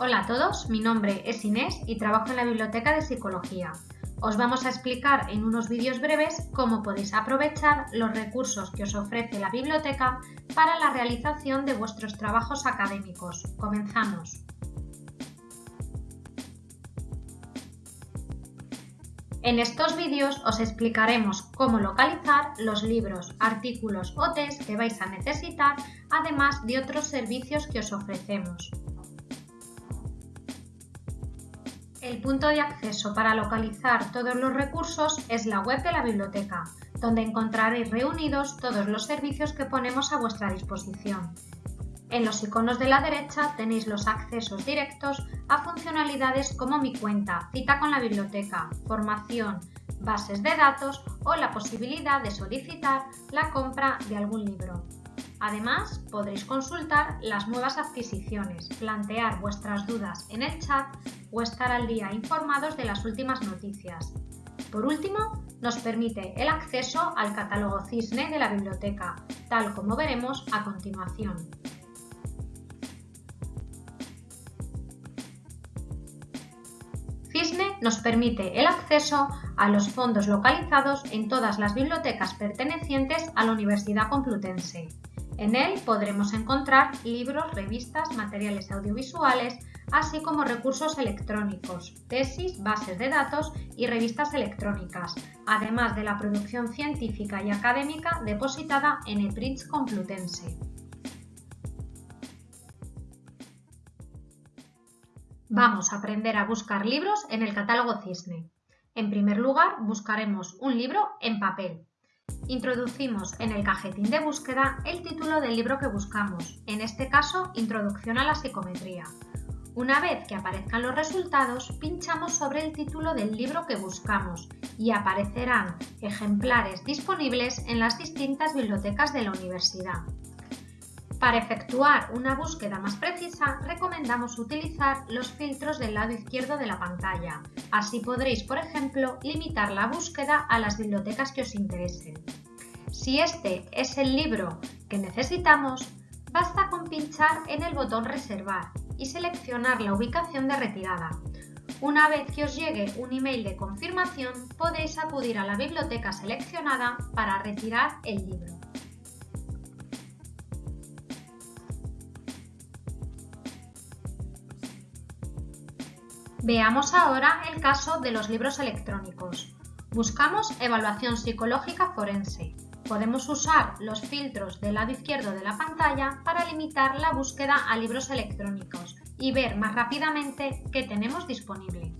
Hola a todos, mi nombre es Inés y trabajo en la Biblioteca de Psicología. Os vamos a explicar en unos vídeos breves cómo podéis aprovechar los recursos que os ofrece la biblioteca para la realización de vuestros trabajos académicos. Comenzamos. En estos vídeos os explicaremos cómo localizar los libros, artículos o test que vais a necesitar, además de otros servicios que os ofrecemos. El punto de acceso para localizar todos los recursos es la web de la biblioteca, donde encontraréis reunidos todos los servicios que ponemos a vuestra disposición. En los iconos de la derecha tenéis los accesos directos a funcionalidades como Mi cuenta, cita con la biblioteca, formación, bases de datos o la posibilidad de solicitar la compra de algún libro. Además, podréis consultar las nuevas adquisiciones, plantear vuestras dudas en el chat o estar al día informados de las últimas noticias. Por último, nos permite el acceso al catálogo Cisne de la biblioteca, tal como veremos a continuación. Cisne nos permite el acceso a los fondos localizados en todas las bibliotecas pertenecientes a la Universidad Complutense. En él podremos encontrar libros, revistas, materiales audiovisuales, así como recursos electrónicos, tesis, bases de datos y revistas electrónicas, además de la producción científica y académica depositada en EPRINTS Complutense. Vamos a aprender a buscar libros en el catálogo Cisne. En primer lugar, buscaremos un libro en papel. Introducimos en el cajetín de búsqueda el título del libro que buscamos, en este caso Introducción a la psicometría. Una vez que aparezcan los resultados, pinchamos sobre el título del libro que buscamos y aparecerán ejemplares disponibles en las distintas bibliotecas de la universidad. Para efectuar una búsqueda más precisa, recomendamos utilizar los filtros del lado izquierdo de la pantalla. Así podréis, por ejemplo, limitar la búsqueda a las bibliotecas que os interesen. Si este es el libro que necesitamos, basta con pinchar en el botón Reservar y seleccionar la ubicación de retirada. Una vez que os llegue un email de confirmación, podéis acudir a la biblioteca seleccionada para retirar el libro. Veamos ahora el caso de los libros electrónicos. Buscamos evaluación psicológica forense. Podemos usar los filtros del lado izquierdo de la pantalla para limitar la búsqueda a libros electrónicos y ver más rápidamente qué tenemos disponible.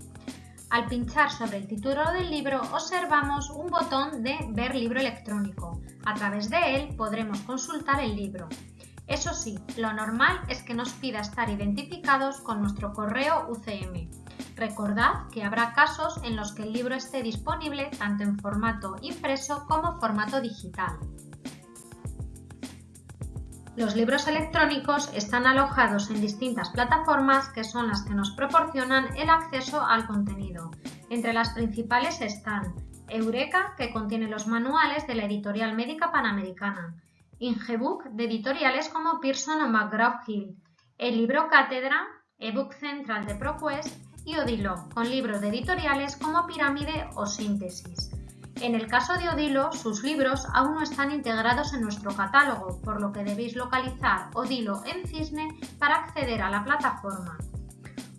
Al pinchar sobre el título del libro observamos un botón de Ver libro electrónico. A través de él podremos consultar el libro. Eso sí, lo normal es que nos pida estar identificados con nuestro correo UCM. Recordad que habrá casos en los que el libro esté disponible tanto en formato impreso como formato digital. Los libros electrónicos están alojados en distintas plataformas que son las que nos proporcionan el acceso al contenido. Entre las principales están Eureka, que contiene los manuales de la editorial médica panamericana, Ingebook, de editoriales como Pearson o McGraw-Hill, el libro Cátedra, ebook central de ProQuest y Odilo, con libros de editoriales como Pirámide o Síntesis. En el caso de Odilo, sus libros aún no están integrados en nuestro catálogo, por lo que debéis localizar Odilo en Cisne para acceder a la plataforma.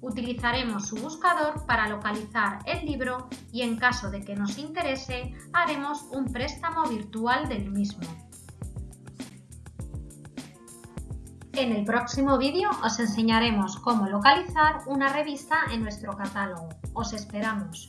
Utilizaremos su buscador para localizar el libro y en caso de que nos interese, haremos un préstamo virtual del mismo. En el próximo vídeo os enseñaremos cómo localizar una revista en nuestro catálogo. ¡Os esperamos!